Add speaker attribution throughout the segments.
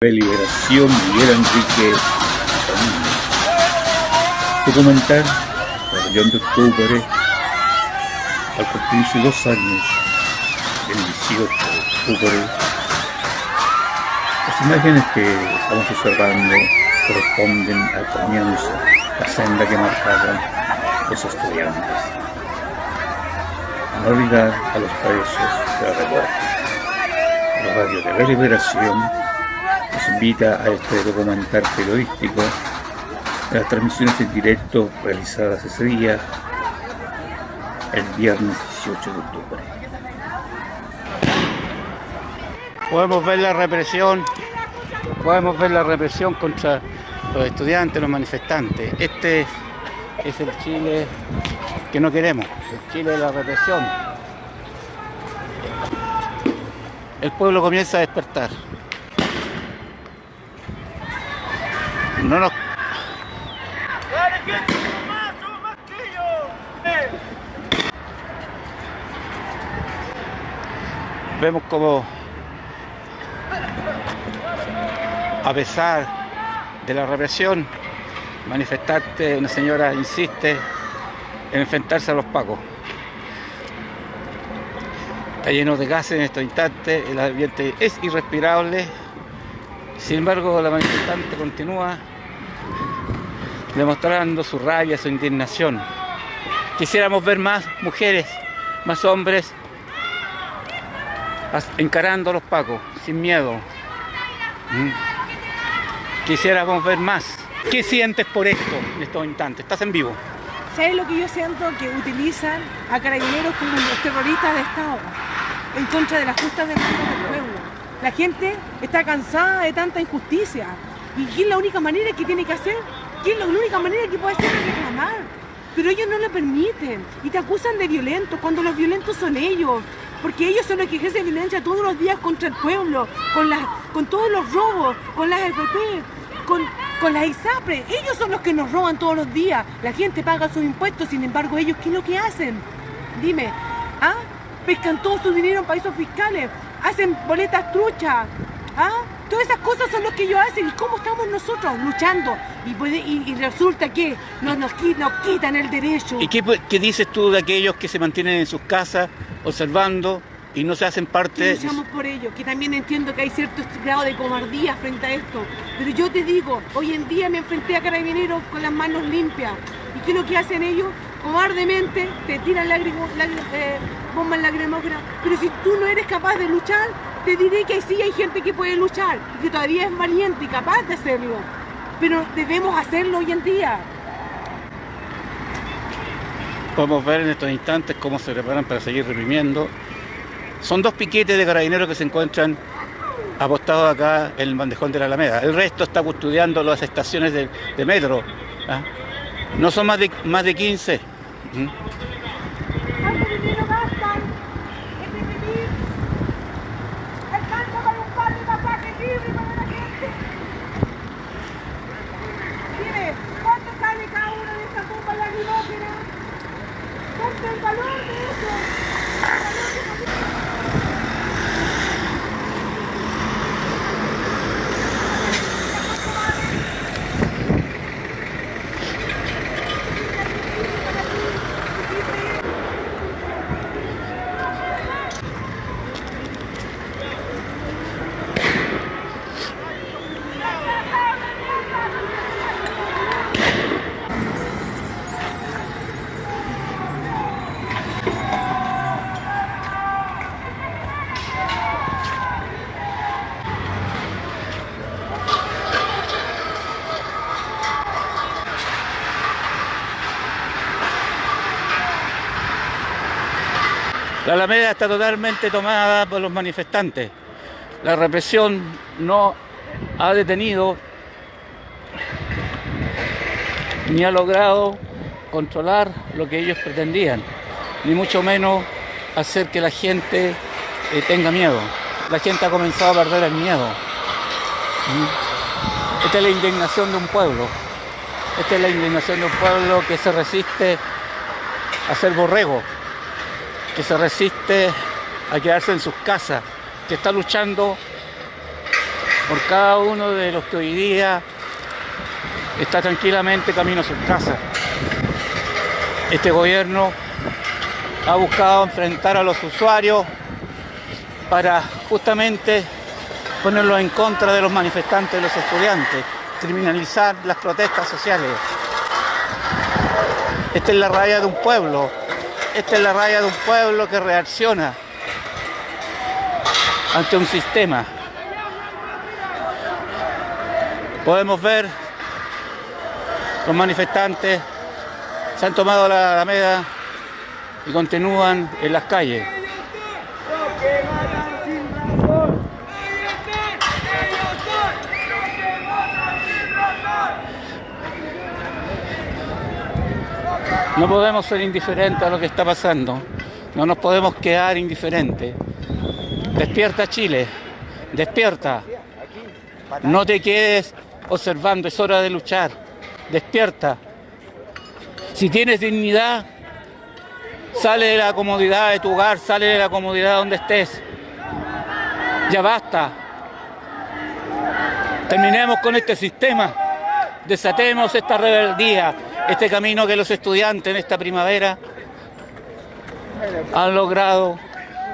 Speaker 1: Liberación Miguel Enrique. Documental Rebelión de Octubre al cumplirse dos años el 18 de octubre. Las imágenes que estamos observando corresponden al comienzo la senda que marcaron los estudiantes. No olvidar a los presos de la revuelta. La radio de la liberación invita a este documental periodístico las transmisiones en directo realizadas ese día, el viernes 18 de octubre.
Speaker 2: Podemos ver la represión, podemos ver la represión contra los estudiantes, los manifestantes. Este es el Chile que no queremos, el Chile de la represión. El pueblo comienza a despertar. No nos... Vemos como a pesar de la represión, manifestante, una señora insiste en enfrentarse a los pacos. Está lleno de gases en estos instantes, el ambiente es irrespirable, sin embargo la manifestante continúa demostrando su rabia, su indignación. Quisiéramos ver más mujeres, más hombres encarando a los pacos, sin miedo. ¿Mm? Quisiéramos ver más. ¿Qué sientes por esto en estos instantes? Estás en vivo.
Speaker 3: ¿Sabes lo que yo siento? Que utilizan a carabineros como los terroristas de Estado en contra de las justas demandas del pueblo. La gente está cansada de tanta injusticia. ¿Y es la única manera que tiene que hacer? ¿Qué es la única manera que puede hacer es reclamar? Pero ellos no lo permiten y te acusan de violento cuando los violentos son ellos. Porque ellos son los que ejercen violencia todos los días contra el pueblo, con, las, con todos los robos, con las FP, con, con las ISAPRE. Ellos son los que nos roban todos los días. La gente paga sus impuestos, sin embargo, ellos, ¿qué es lo que hacen? Dime, ¿ah? Pescan todo su dinero en países fiscales, hacen boletas truchas, ¿ah? Todas esas cosas son lo que ellos hacen. ¿Y cómo estamos nosotros luchando? Y, puede, y, resulta que nos, nos, quitan el derecho.
Speaker 2: ¿Y qué, qué, dices tú de aquellos que se mantienen en sus casas observando y no se hacen parte...
Speaker 3: luchamos por ello, que también entiendo que hay cierto grado de cobardía frente a esto. Pero yo te digo, hoy en día me enfrenté a carabineros con las manos limpias. ¿Y qué es lo que hacen ellos? Cobardemente te tiran lágrimas, eh, bombas lacrimógenas. Pero si tú no eres capaz de luchar, te diré que sí hay gente que puede luchar, que todavía es valiente y capaz de hacerlo. Pero debemos hacerlo hoy en día.
Speaker 2: Podemos ver en estos instantes cómo se preparan para seguir reprimiendo. Son dos piquetes de carabineros que se encuentran apostados acá en el bandejón de la Alameda. El resto está custodiando las estaciones de, metro. ¿ah? No son más de, más de 15. La Alameda está totalmente tomada por los manifestantes. La represión no ha detenido ni ha logrado controlar lo que ellos pretendían, ni mucho menos hacer que la gente eh, tenga miedo. La gente ha comenzado a perder el miedo. ¿Mm? Esta es la indignación de un pueblo. Esta es la indignación de un pueblo que se resiste a ser borrego que se resiste a quedarse en sus casas, que está luchando por cada uno de los que hoy día está tranquilamente camino a su casa. Este gobierno ha buscado enfrentar a los usuarios para justamente ponerlos en contra de los manifestantes, de los estudiantes, criminalizar las protestas sociales. Esta es la raya de un pueblo, esta es la raya de un pueblo que reacciona ante un sistema. Podemos ver los manifestantes se han tomado la Alameda y continúan en las calles. No podemos ser indiferentes a lo que está pasando. No nos podemos quedar indiferentes. Despierta Chile. Despierta. No te quedes observando. Es hora de luchar. Despierta. Si tienes dignidad, sale de la comodidad de tu hogar, sale de la comodidad donde estés. Ya basta. Terminemos con este sistema. Desatemos esta rebeldía este camino que los estudiantes en esta primavera han logrado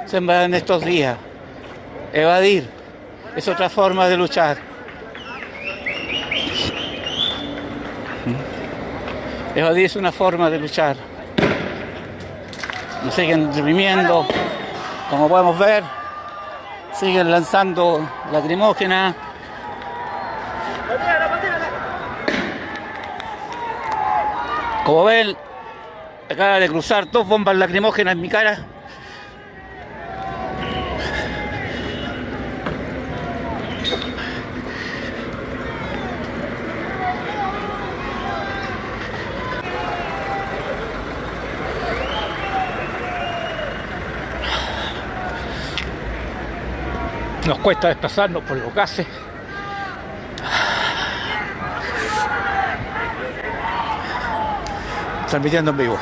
Speaker 2: sembrar en estos días. Evadir es otra forma de luchar. Evadir es una forma de luchar. Nos siguen reprimiendo, como podemos ver, siguen lanzando lacrimógenas, Como ven, acaba de cruzar dos bombas lacrimógenas en mi cara. Nos cuesta desplazarnos por los gases. Transmitiendo en vivo.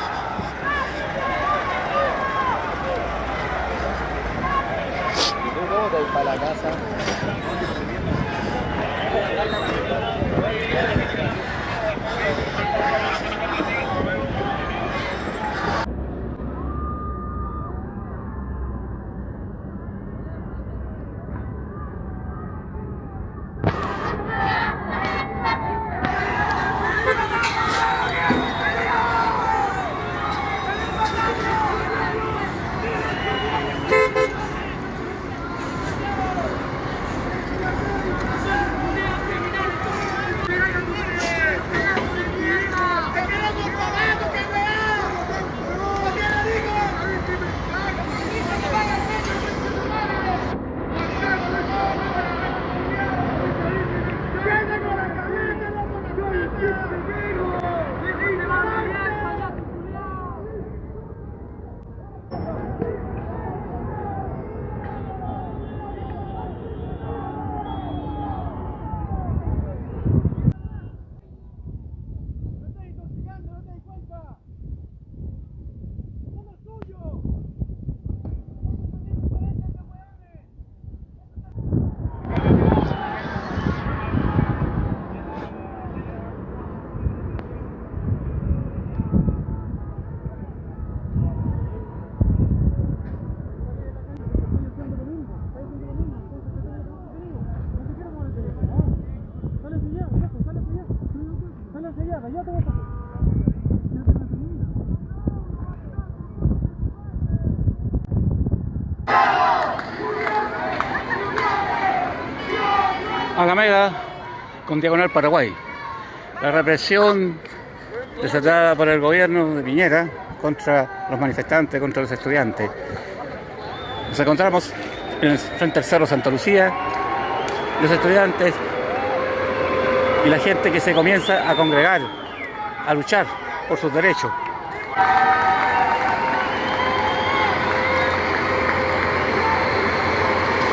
Speaker 2: Alameda con Diagonal Paraguay. La represión desatada por el gobierno de Piñera contra los manifestantes, contra los estudiantes. Nos encontramos frente al Cerro Santa Lucía, los estudiantes y la gente que se comienza a congregar, a luchar por sus derechos.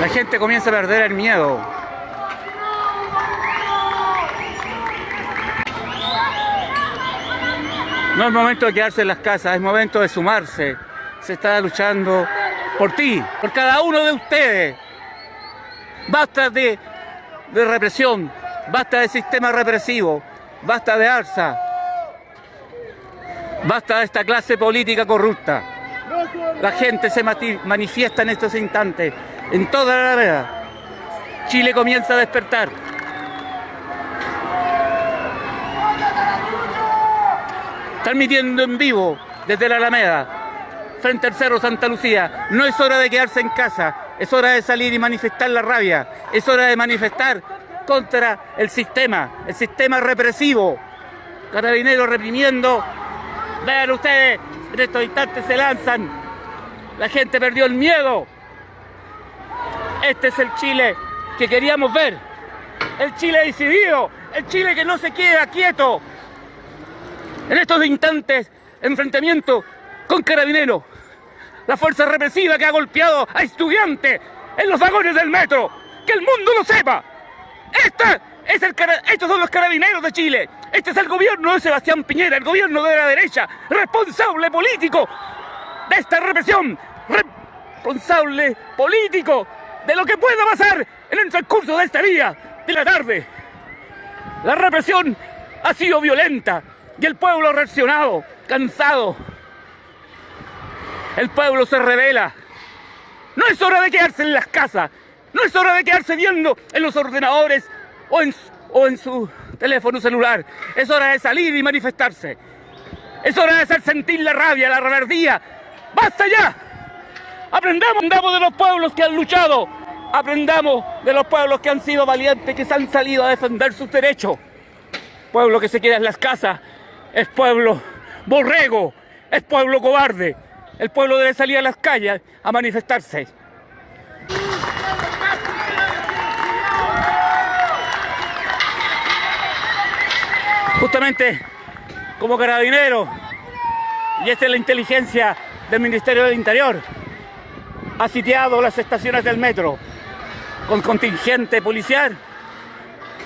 Speaker 2: La gente comienza a perder el miedo, No es momento de quedarse en las casas, es momento de sumarse. Se está luchando por ti, por cada uno de ustedes. Basta de represión, basta de sistema represivo, basta de alza, basta de esta clase política corrupta. La gente se manifiesta en estos instantes, en toda la Alameda. Chile comienza a despertar. Transmitiendo en vivo desde la Alameda, frente al Cerro Santa Lucía. No es hora de quedarse en casa, es hora de salir y manifestar la rabia, es hora de manifestar contra el sistema, el sistema represivo. Carabineros reprimiendo. Vean ustedes, en estos instantes se lanzan. La gente perdió el miedo. Este es el Chile que queríamos ver. El Chile decidido, el Chile que no se queda quieto. En estos instantes, enfrentamiento con carabineros. La fuerza represiva que ha golpeado a estudiantes en los vagones del metro. Que el mundo lo sepa. Este es el estos son los carabineros de Chile. Este es el gobierno de Sebastián Piñera, el gobierno de la derecha, responsable político de esta represión, responsable político de lo que pueda pasar en el transcurso de este día, de la tarde. La represión ha sido violenta y el pueblo reaccionado, cansado. El pueblo se revela. No es hora de quedarse en las casas, no es hora de quedarse viendo en los ordenadores o en, su teléfono celular. Es hora de salir y manifestarse. Es hora de hacer sentir la rabia, la reverdía. ¡Basta ya! Aprendamos, aprendamos de los pueblos que han luchado Aprendamos de los pueblos que han sido valientes, que se han salido a defender sus derechos. Pueblo que se queda en las casas es pueblo borrego, es pueblo cobarde. El pueblo debe salir a las calles a manifestarse. Justamente como carabinero, y esta es la inteligencia del Ministerio del Interior, ha sitiado las estaciones del metro, con contingente policial.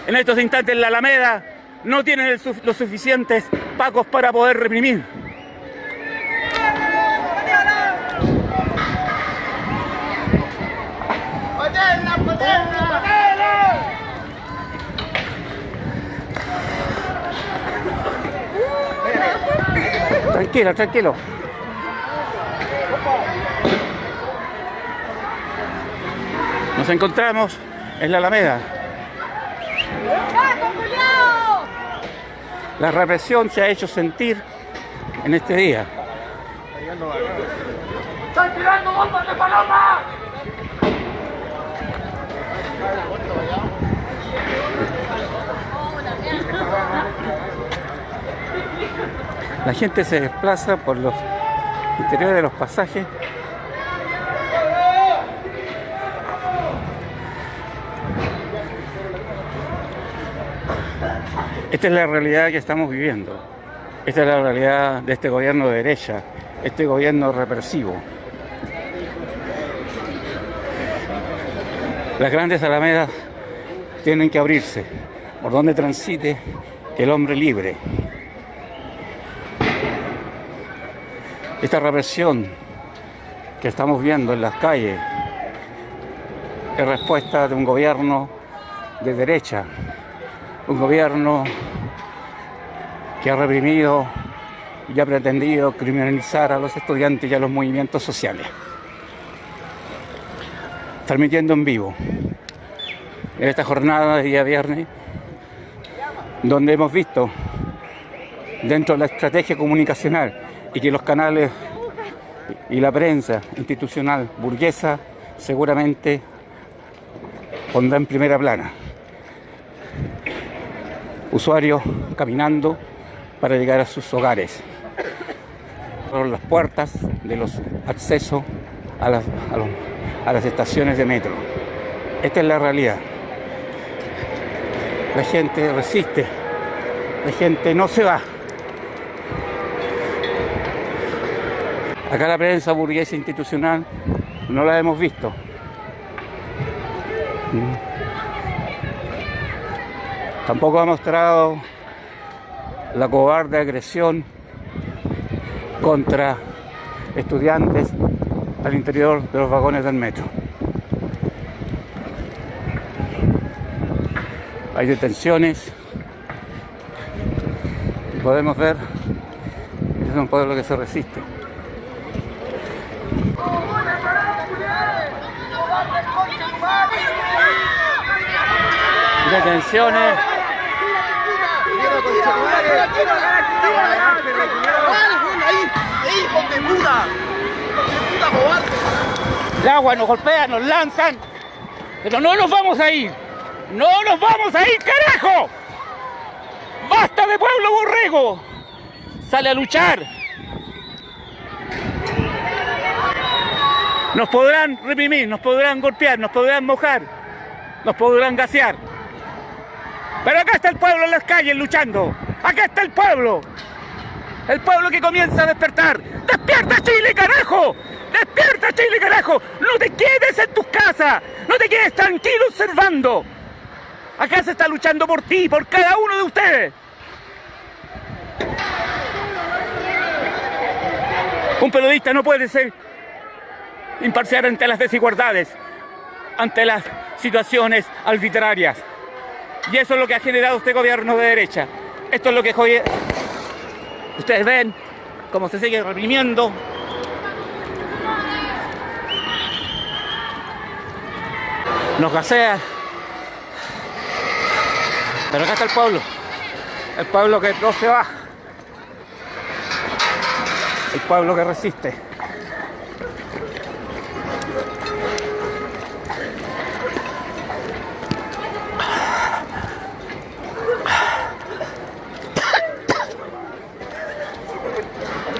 Speaker 2: En estos instantes la Alameda no tienen los suficientes pacos para poder reprimir. Tranquilo, tranquilo. Nos encontramos en la Alameda. La represión se ha hecho sentir en este día. ¡Están tirando bombas de paloma! La gente se desplaza por los interiores de los pasajes Esta es la realidad que estamos viviendo. Esta es la realidad de este gobierno de derecha, este gobierno represivo. Las grandes alamedas tienen que abrirse por donde transite el hombre libre. Esta represión que estamos viendo en las calles es respuesta de un gobierno de derecha un gobierno que ha reprimido y ha pretendido criminalizar a los estudiantes y a los movimientos sociales. Transmitiendo en vivo en esta jornada de día viernes, donde hemos visto dentro de la estrategia comunicacional y que los canales y la prensa institucional burguesa seguramente pondrá en primera plana usuarios caminando para llegar a sus hogares. Por las puertas de los accesos a las, a, las estaciones de metro. Esta es la realidad. La gente resiste, la gente no se va. Acá la prensa burguesa institucional no la hemos visto. Tampoco ha mostrado la cobarde agresión contra estudiantes al interior de los vagones del metro. hay detenciones. Podemos ver que es un pueblo que se resiste. Detenciones. El agua nos golpea, nos lanzan, pero no nos vamos a ir. No nos vamos a ir, carajo. Basta de pueblo borrego. Sale a luchar. Nos podrán reprimir, nos podrán golpear, nos podrán mojar, nos podrán gasear. Pero acá está el pueblo en las calles luchando. Acá está el pueblo. El pueblo que comienza a despertar. ¡Despierta Chile, carajo! ¡Despierta Chile, carajo! ¡No te quedes en tus casas! ¡No te quedes tranquilo observando! Acá se está luchando por ti, por cada uno de ustedes. Un periodista no puede ser imparcial ante las desigualdades, ante las situaciones arbitrarias. Y eso es lo que ha generado este gobierno de derecha. Esto es lo que ustedes ven cómo se sigue reprimiendo. Nos gasea. Pero acá está el pueblo. El pueblo que no se va. El pueblo que resiste.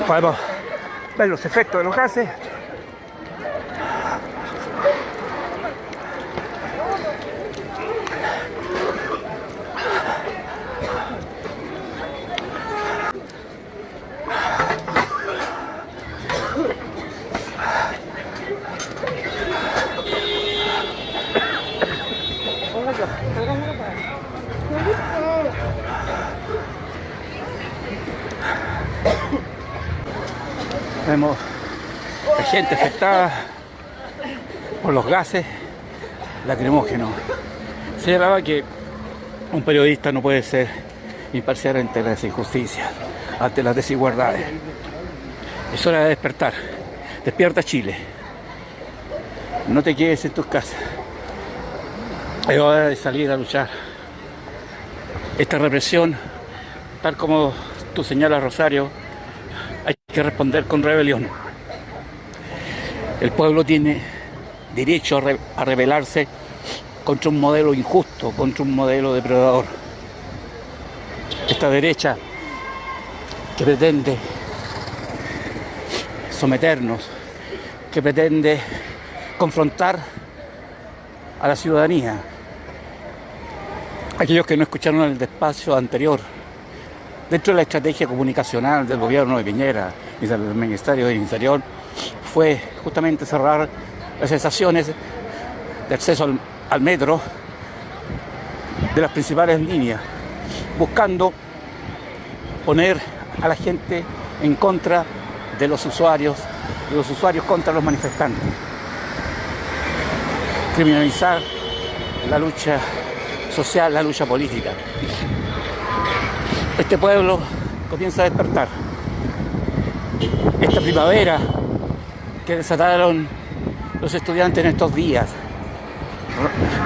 Speaker 2: Podemos ver los efectos de los gases. Vemos gente por los gases lacrimógenos. Se hablaba que un periodista no puede ser imparcial ante las injusticias, ante las desigualdades. Es hora de despertar. Despierta Chile. No te quedes en tus casas. Es hora de salir a luchar. Esta represión, tal como tú señalas, Rosario, hay que responder con rebelión. El pueblo tiene derecho a, re rebelarse contra un modelo injusto, contra un modelo depredador. Esta derecha que pretende someternos, que pretende confrontar a la ciudadanía. Aquellos que no escucharon el despacio anterior, dentro de la estrategia comunicacional del gobierno de Piñera y del Ministerio de Interior, fue justamente cerrar las estaciones de acceso al, al metro de las principales líneas, buscando poner a la gente en contra de los usuarios, de los usuarios contra los manifestantes. Criminalizar la lucha social, la lucha política. Este pueblo comienza a despertar. Esta primavera que desataron los estudiantes en estos días,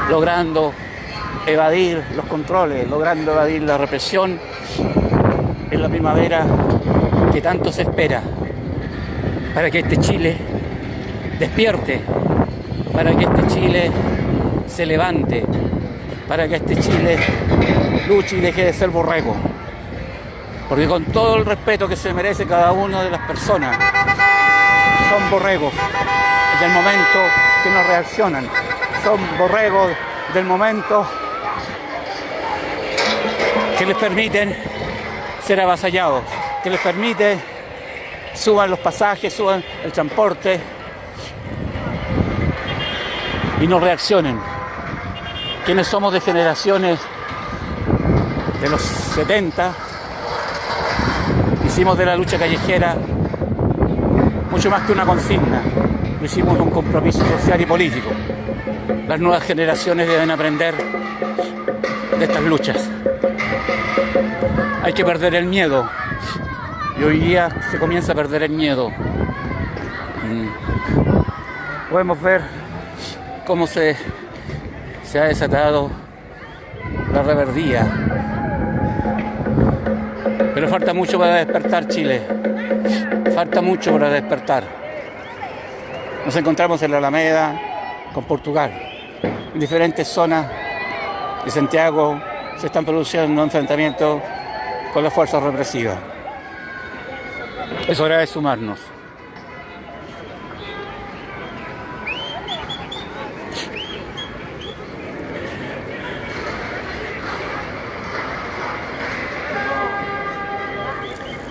Speaker 2: logrando evadir los controles, logrando evadir la represión, en la primavera que tanto se espera para que este Chile despierte, para que este Chile se levante, para que este Chile luche y deje de ser borrego. Porque con todo el respeto que se merece cada una de las personas, son borregos del momento que no reaccionan, son borregos del momento que les permiten ser avasallados, que les permite suban los pasajes, suban el transporte y no reaccionen. Quienes somos de generaciones de los 70, hicimos de la lucha callejera mucho más que una consigna, lo hicimos un compromiso social y político. Las nuevas generaciones deben aprender de estas luchas. Hay que perder el miedo. Y hoy día se comienza a perder el miedo. Mm. Podemos ver cómo se, se ha desatado la reverdía. Pero falta mucho para despertar Chile. Falta mucho para despertar. Nos encontramos en la Alameda con Portugal. En diferentes zonas de Santiago se están produciendo enfrentamientos con las fuerzas represivas. Es hora de sumarnos.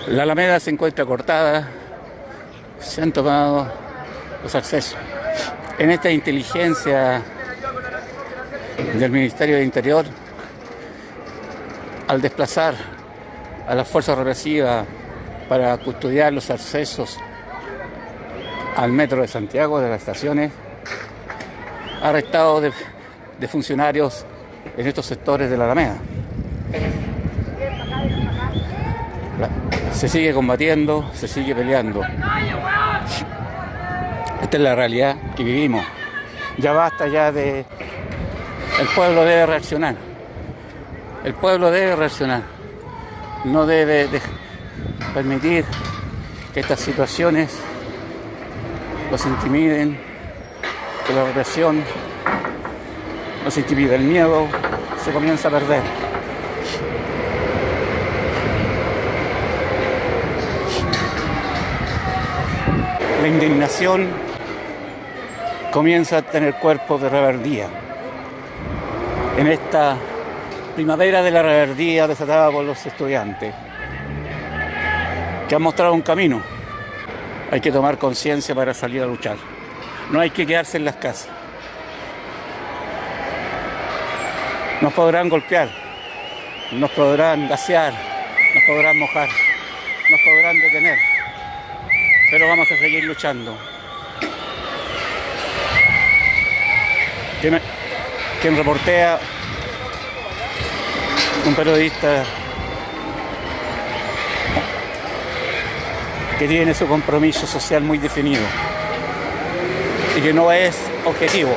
Speaker 2: La Alameda se encuentra cortada, se han tomado los accesos. En esta inteligencia del Ministerio de Interior, al desplazar a las fuerzas represivas para custodiar los accesos al metro de Santiago, de las estaciones, ha arrestado de, de funcionarios en estos sectores de la Alameda. Se sigue combatiendo, se sigue peleando. Esta es la realidad que vivimos. Ya basta ya de... El pueblo debe reaccionar. El pueblo debe reaccionar. No debe de permitir que estas situaciones los intimiden, que la represión los intimide. El miedo se comienza a perder. La indignación comienza a tener cuerpo de reverdía. En esta primavera de la reverdía desatada por los estudiantes, que han mostrado un camino. Hay que tomar conciencia para salir a luchar. No hay que quedarse en las casas. Nos podrán golpear, nos podrán gasear, nos podrán mojar, nos podrán detener, pero vamos a seguir luchando. Quien, reportea un periodista que tiene su compromiso social muy definido y que no es objetivo,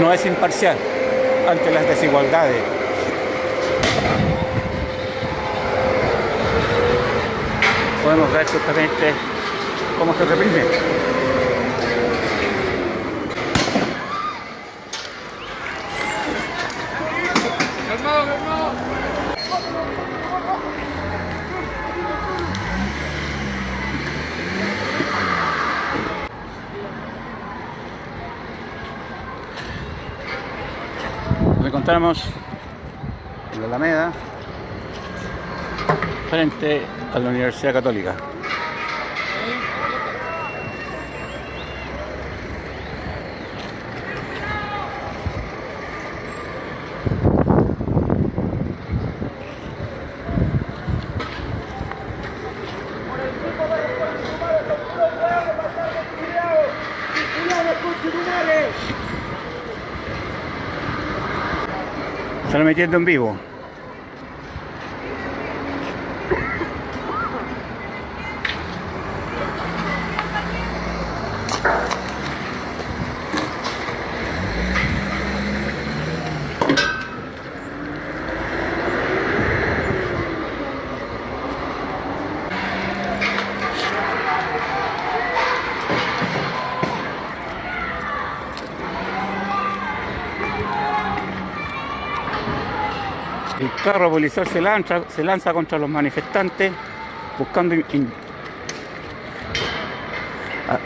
Speaker 2: no es imparcial ante las desigualdades. Podemos ver justamente cómo se reprime. Nos encontramos en la Alameda, frente a la Universidad Católica. Están metiendo en vivo. Carro policial se lanza, se lanza contra los manifestantes buscando... Ah,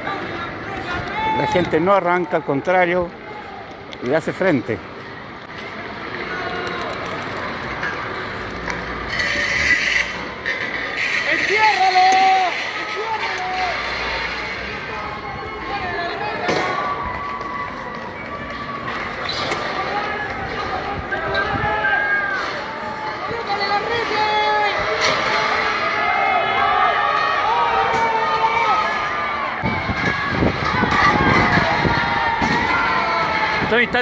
Speaker 2: La gente no arranca, al contrario, le hace frente.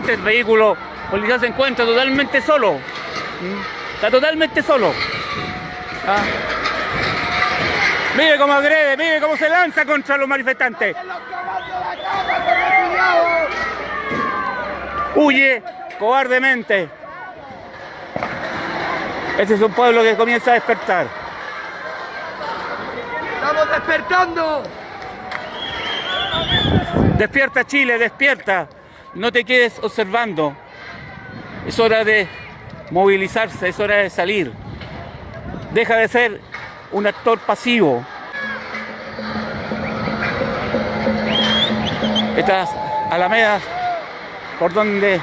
Speaker 2: El vehículo policía se encuentra totalmente solo. Está totalmente solo. ¿Ah? Mire cómo agrede, mire cómo se lanza contra los manifestantes. Huye cobardemente. Este es un pueblo que comienza a despertar.
Speaker 4: ¡Estamos despertando!
Speaker 2: Despierta Chile, despierta. No te quedes observando. Es hora de movilizarse, es hora de salir. Deja de ser un actor pasivo. Estas alamedas por donde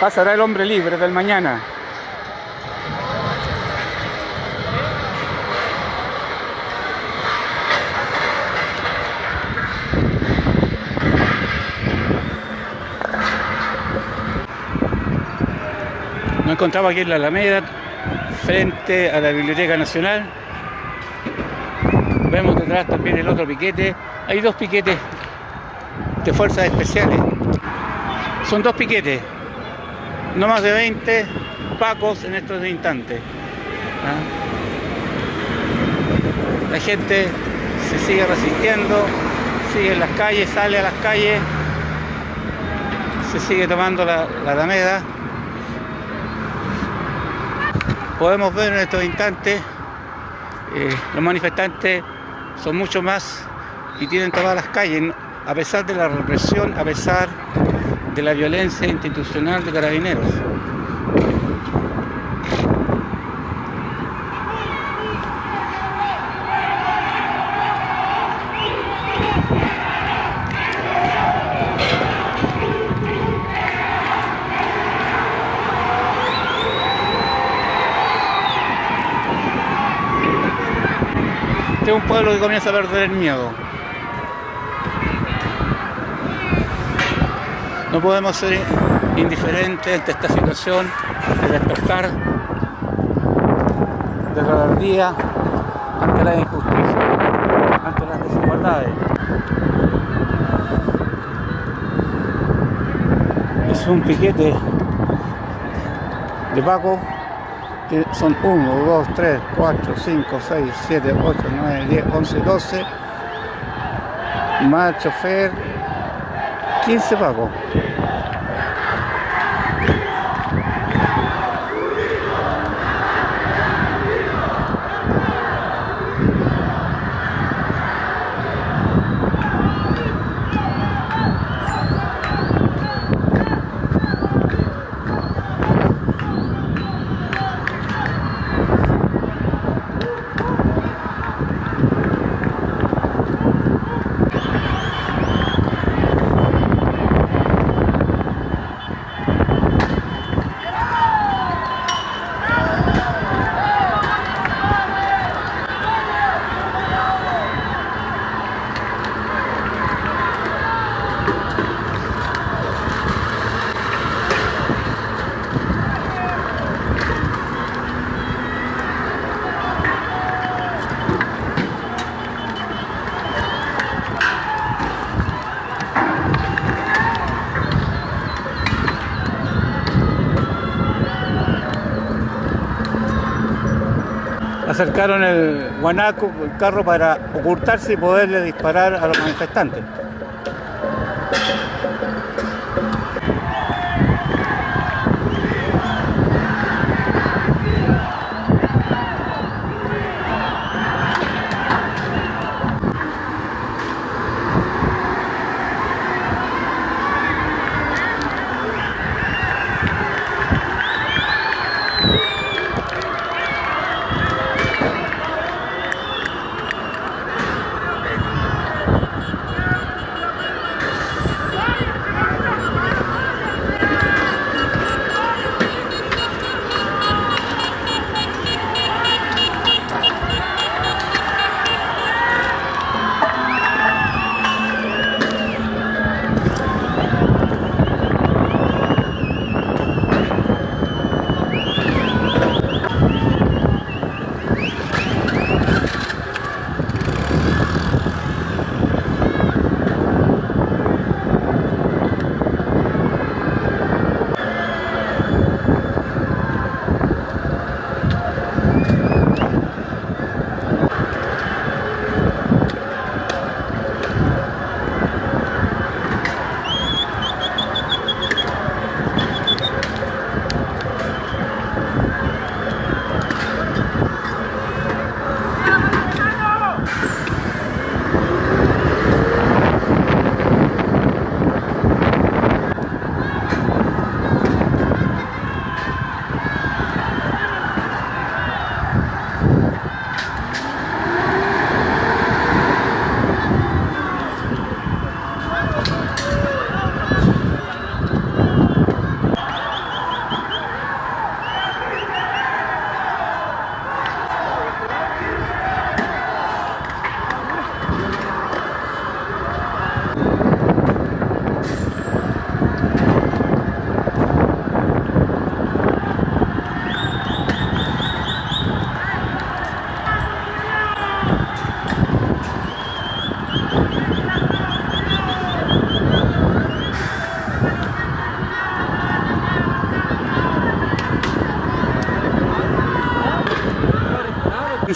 Speaker 2: pasará el hombre libre del mañana. Encontramos aquí en la Alameda, frente a la Biblioteca Nacional. Vemos detrás también el otro piquete. Hay dos piquetes de fuerzas especiales. Son dos piquetes, no más de 20 pacos en estos instantes. ¿ah? La gente se sigue resistiendo, sigue en las calles, sale a las calles, se sigue tomando la, la Alameda. Podemos ver en estos instantes, eh, los manifestantes son mucho más y tienen todas las calles, a pesar de la represión, a pesar de la violencia institucional de carabineros. Pueblo que comienza a perder el miedo. No podemos ser indiferentes ante esta situación de despertar, de rebeldía ante la injusticia, ante las desigualdades. Es un piquete de Paco son 1, 2, 3, 4, 5, 6, 7, 8, 9, 10, 11, 12 más chofer 15 Paco acercaron el guanaco, el carro para ocultarse y poderle disparar a los manifestantes.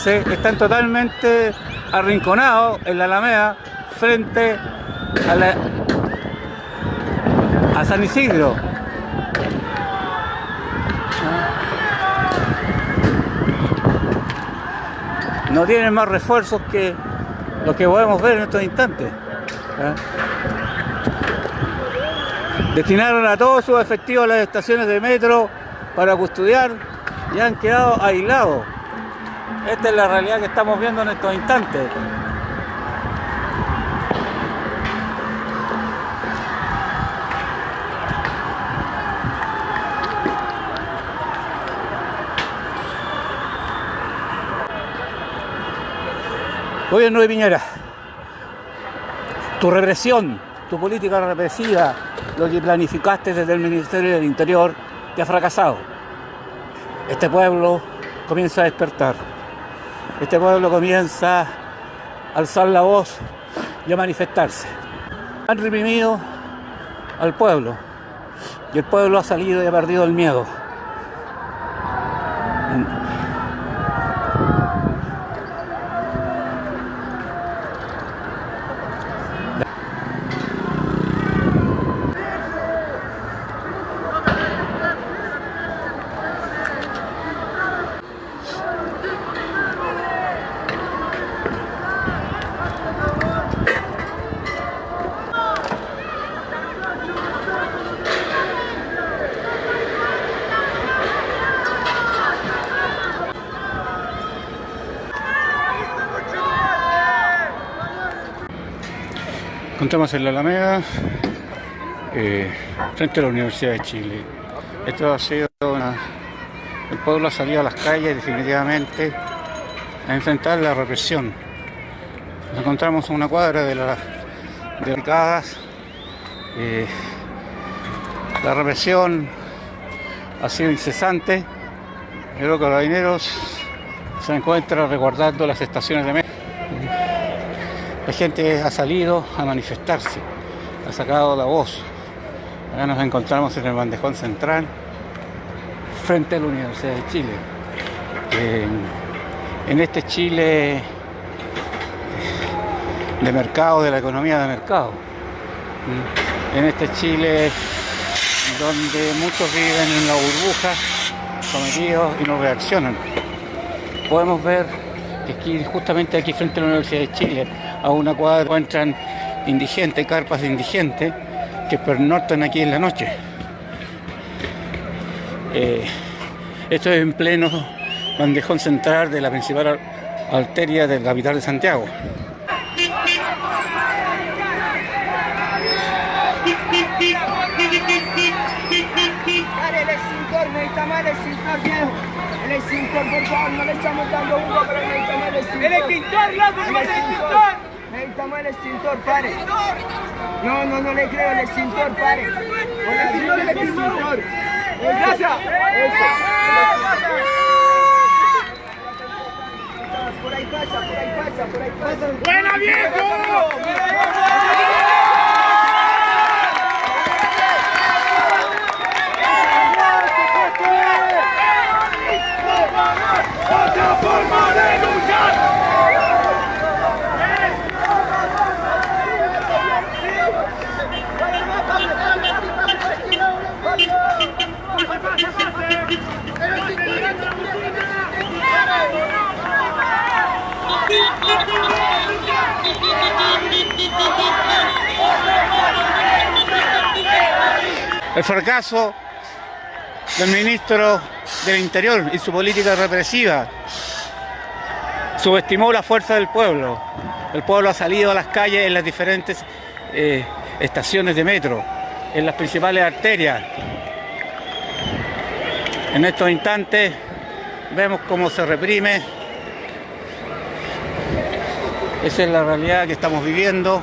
Speaker 2: Están totalmente arrinconados en la Alameda frente a, a San Isidro. No tienen más refuerzos que lo que podemos ver en estos instantes. ¿ah? Destinaron a todos sus efectivos a las estaciones de metro para custodiar y han quedado aislados. Esta es la realidad que estamos viendo en estos instantes. Gobierno de Piñera, tu represión, tu política represiva, lo que planificaste desde el Ministerio del Interior, te ha fracasado. Este pueblo comienza a despertar. Este pueblo comienza a alzar la voz y a manifestarse. Han reprimido al pueblo y el pueblo ha salido y ha perdido el miedo. Encontramos en la Alameda, eh, frente a la Universidad de Chile. Esto ha sido. El pueblo ha salido a las calles definitivamente a enfrentar la represión. Nos encontramos en una cuadra de las de eh, la represión ha sido incesante. Los carabineros se encuentran resguardando las estaciones de metro. La gente ha salido a manifestarse, ha sacado la voz. Acá nos encontramos en el bandejón central, frente a la Universidad de Chile. En, este Chile de mercado, de la economía de mercado. En este Chile donde muchos viven en la burbuja, sometidos y no reaccionan. Podemos ver que aquí, justamente aquí frente a la Universidad de Chile, a una cuadra encuentran indigentes, carpas de indigentes que pernortan aquí en la noche. Eh, esto es en pleno bandejón central de la principal arteria del capital de Santiago.
Speaker 4: el extintor, necesitamos el extintor viejo. El extintor, por favor, no le estamos dando uno, pero necesitamos el extintor. ¡El extintor, loco! ¡El extintor! Necesitamos el extintor, pare. No, no, no le creo, el extintor, pare. El extintor. Gracias. Por ahí pasa, por ahí pasa, por ahí pasa. ¡Buena viejo!
Speaker 2: El fracaso del ministro del Interior y su política represiva. Subestimó la fuerza del pueblo. El pueblo ha salido a las calles en las diferentes eh, estaciones de metro, en las principales arterias. En estos instantes vemos cómo se reprime. Esa es la realidad que estamos viviendo.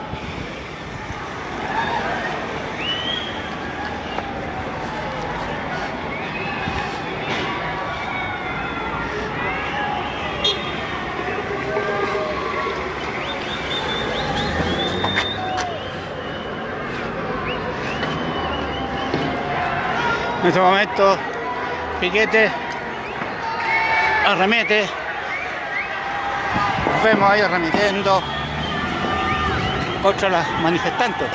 Speaker 2: En este momento. Piquete. Arremete. Los vemos ahí remitiendo contra los manifestantes.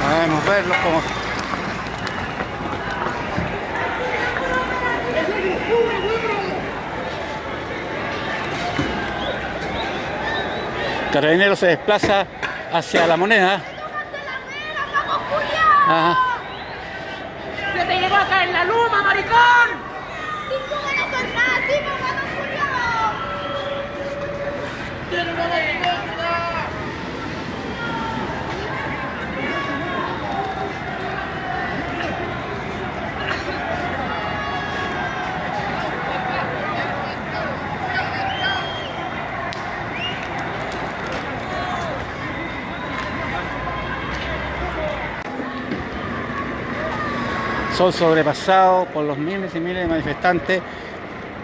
Speaker 2: Podemos verlos como Carabinero se desplaza hacia la moneda. Ajá.
Speaker 5: ¡Se te llegó a caer la luma, maricón!
Speaker 6: ¡Cinco ganas son nada! ¡Cinco ganas, Julián!
Speaker 2: Son sobrepasados por los miles y miles de manifestantes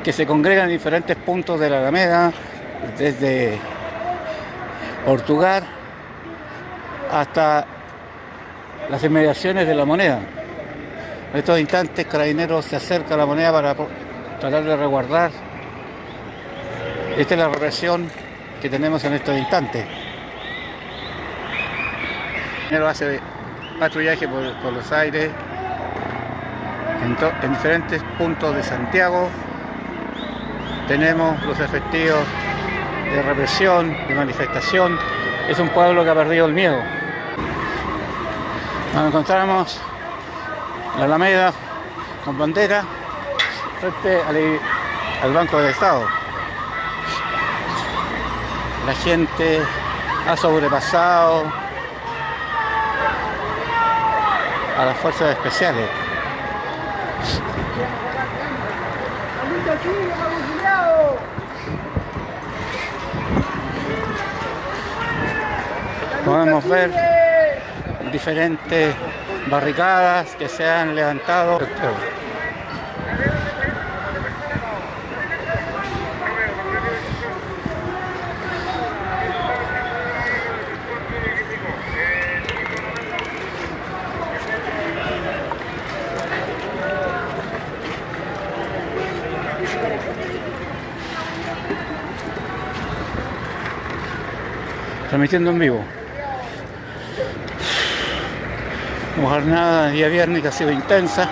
Speaker 2: que se congregan en diferentes puntos de la Alameda, desde Portugal hasta las inmediaciones de la moneda. En estos instantes Carabineros se acerca a la moneda para tratar de resguardar. Esta es la represión que tenemos en estos instantes. Carabineros hace patrullaje por, por los aires en, en, diferentes puntos de Santiago tenemos los efectivos de represión, de manifestación. Es un pueblo que ha perdido el miedo. Nos encontramos en la Alameda con bandera frente al, al Banco del Estado. La gente ha sobrepasado a las fuerzas especiales. Podemos ver diferentes barricadas que se han levantado. transmitiendo en vivo. Jornada día viernes que ha sido intensa.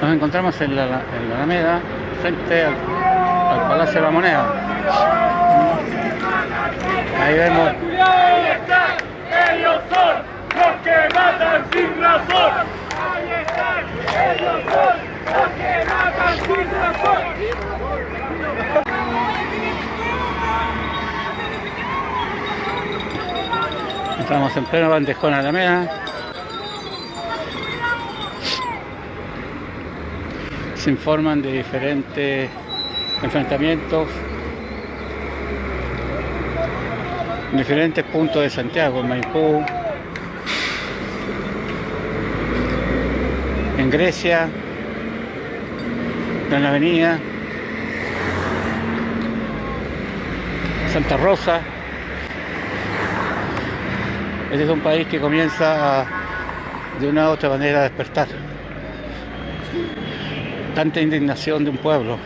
Speaker 2: Nos encontramos en la, en la Alameda, frente al, al Palacio de la Moneda. Ahí vemos.
Speaker 7: Matan sin razón. Ahí están. Ellos son los que matan sin razón.
Speaker 2: Estamos en pleno bandejón Alameda. Se informan de diferentes enfrentamientos en diferentes puntos de Santiago, en Maipú, en Grecia, en la Avenida, Santa Rosa. Este es un país que comienza de una u otra manera a despertar. Tanta indignación de un pueblo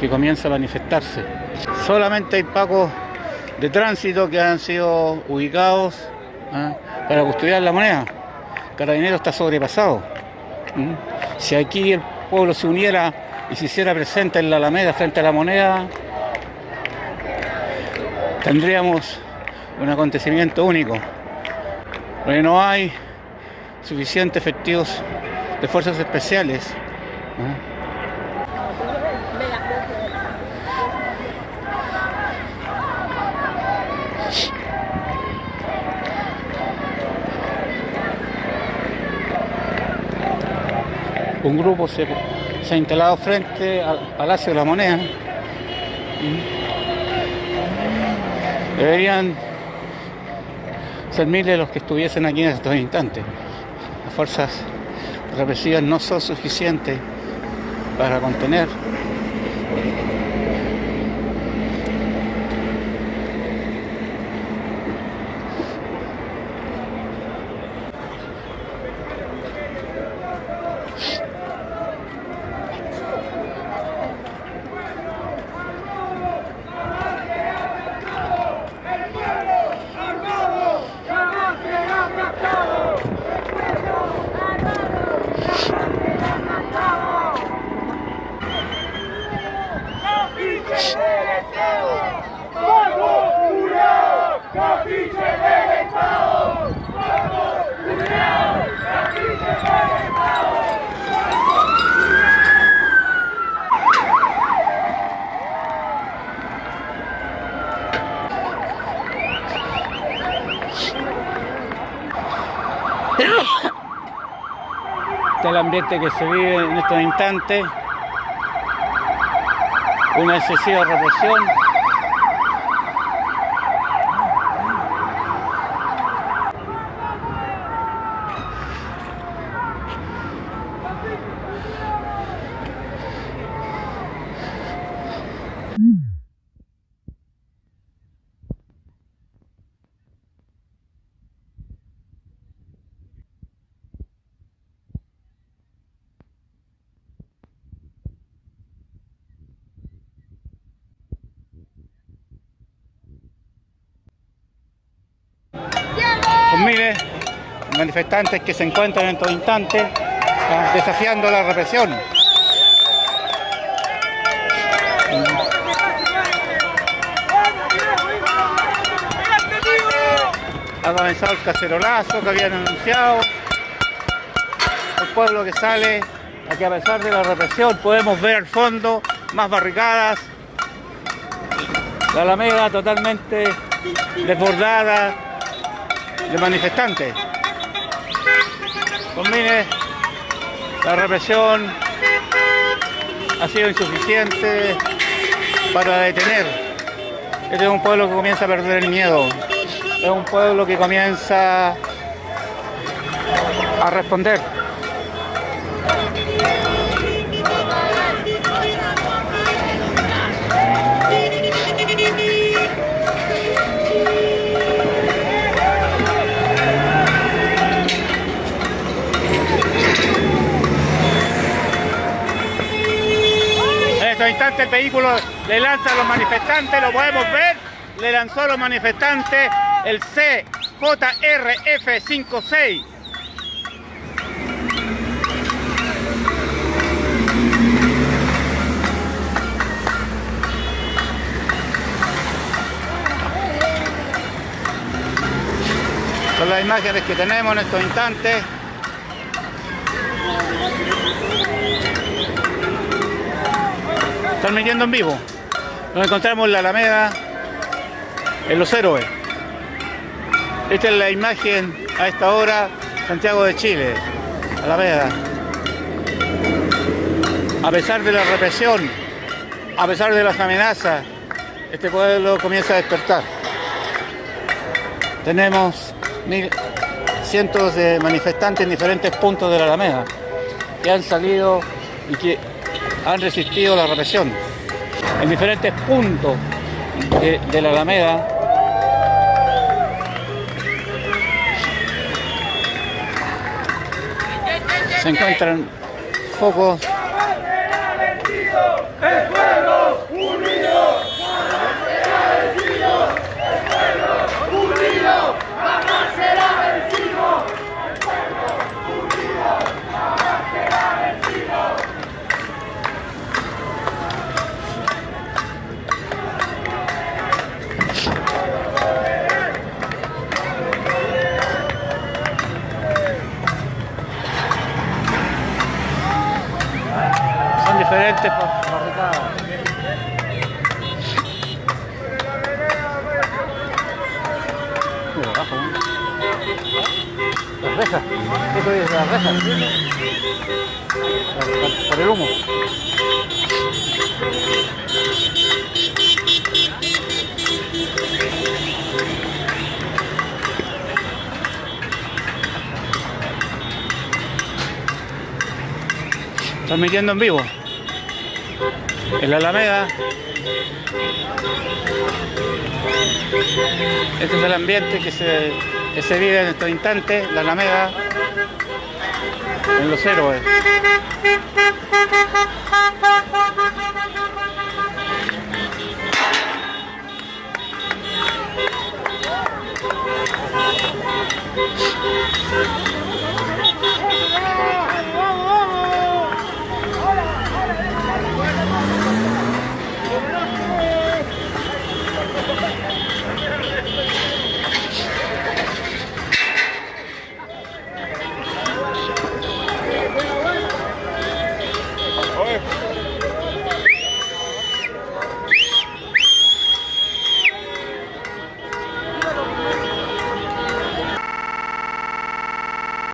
Speaker 2: que comienza a manifestarse. Solamente hay pagos de tránsito que han sido ubicados ¿ah? para custodiar la moneda. Carabinero está sobrepasado. Si aquí el pueblo se uniera y se hiciera presente en la Alameda frente a la moneda, tendríamos un acontecimiento único. Porque no hay suficientes efectivos de fuerzas especiales. Un grupo se, ha instalado frente al Palacio de la Moneda. Deberían ser miles los que estuviesen aquí en estos instantes. Las fuerzas represivas no son suficientes para contener que se vive en estos instantes. Una excesiva represión. Miles manifestantes que se encuentran en estos instantes ah, desafiando la represión. Ha comenzado el cacerolazo que habían anunciado. El pueblo que sale, aquí a pesar de la represión, podemos ver al fondo más barricadas. La Alameda totalmente desbordada de manifestantes. Con miles, la represión ha sido insuficiente para detener. Este es un pueblo que comienza a perder el miedo. Es un pueblo que comienza a responder. Estos instantes el vehículo le lanza a los manifestantes, lo podemos ver, le lanzó a los manifestantes el CJRF56. Son las imágenes que tenemos en estos instantes. Transmitiendo en vivo. Nos encontramos en la Alameda, en Los Héroes. Esta es la imagen a esta hora, Santiago de Chile, Alameda. A pesar de la represión, a pesar de las amenazas, este pueblo comienza a despertar. Tenemos mil, cientos de manifestantes en diferentes puntos de la Alameda que han salido y que han resistido la represión. En diferentes puntos de, de la Alameda se encuentran focos diferentes barricadas. Abajo. Las rejas. Eso las rejas. Por, el humo. Están metiendo en vivo. En la Alameda. Este es el ambiente que se, se vive en estos instantes, la Alameda, en los héroes.